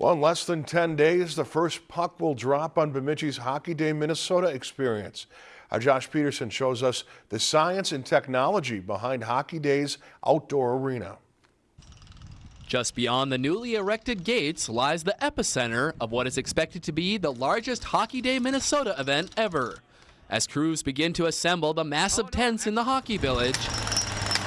Well, in less than 10 days, the first puck will drop on Bemidji's Hockey Day Minnesota experience. Our Josh Peterson shows us the science and technology behind Hockey Day's outdoor arena. Just beyond the newly erected gates lies the epicenter of what is expected to be the largest Hockey Day Minnesota event ever. As crews begin to assemble the massive tents in the hockey village,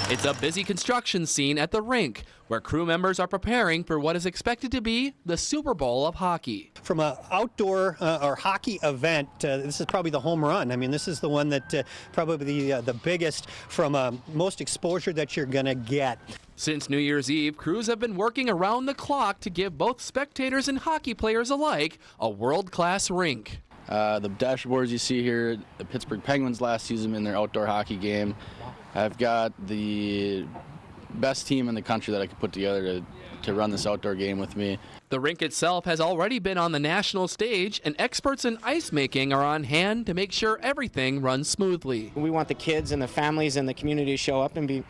it's a busy construction scene at the rink where crew members are preparing for what is expected to be the Super Bowl of hockey. From an outdoor uh, or hockey event, uh, this is probably the home run. I mean, this is the one that uh, probably the, uh, the biggest from uh, most exposure that you're going to get. Since New Year's Eve, crews have been working around the clock to give both spectators and hockey players alike a world-class rink. Uh, the dashboards you see here, the Pittsburgh Penguins last season in their outdoor hockey game. I've got the best team in the country that I could put together to, to run this outdoor game with me. The rink itself has already been on the national stage, and experts in ice making are on hand to make sure everything runs smoothly. We want the kids and the families and the community to show up and be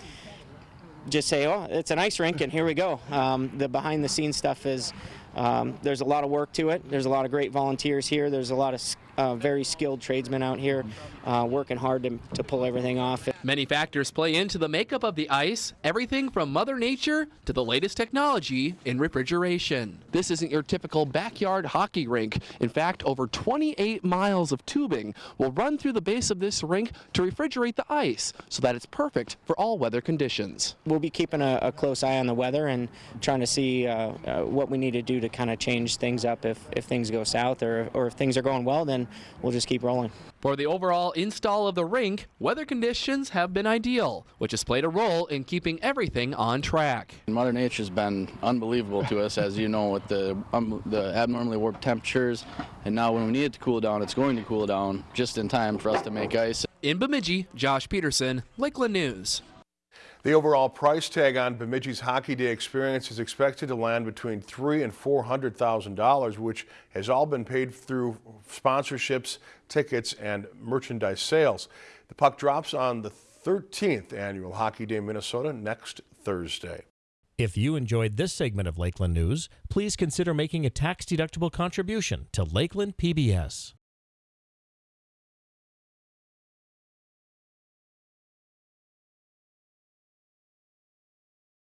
just say, oh, it's an ice rink, and here we go. Um, the behind the scenes stuff is um, there's a lot of work to it. There's a lot of great volunteers here. There's a lot of uh, very skilled tradesmen out here uh, working hard to, to pull everything off. Many factors play into the makeup of the ice, everything from Mother Nature to the latest technology in refrigeration. This isn't your typical backyard hockey rink. In fact, over 28 miles of tubing will run through the base of this rink to refrigerate the ice so that it's perfect for all weather conditions. We'll be keeping a, a close eye on the weather and trying to see uh, uh what we need to do to kind of change things up if, if things go south or, or if things are going well, then we'll just keep rolling. For the overall install of the rink, weather conditions have been ideal, which has played a role in keeping everything on track. Mother Nature's been unbelievable to us, as you know, with the, um, the abnormally warm temperatures. And now when we need it to cool down, it's going to cool down just in time for us to make ice. In Bemidji, Josh Peterson, Lakeland News. The overall price tag on Bemidji's Hockey Day experience is expected to land between three and four hundred thousand dollars, which has all been paid through sponsorships, tickets, and merchandise sales. The puck drops on the 13th annual Hockey Day Minnesota next Thursday. If you enjoyed this segment of Lakeland News, please consider making a tax-deductible contribution to Lakeland PBS.